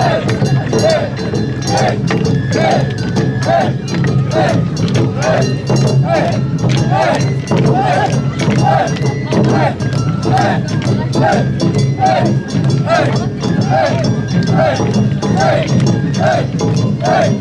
Hey! Hey!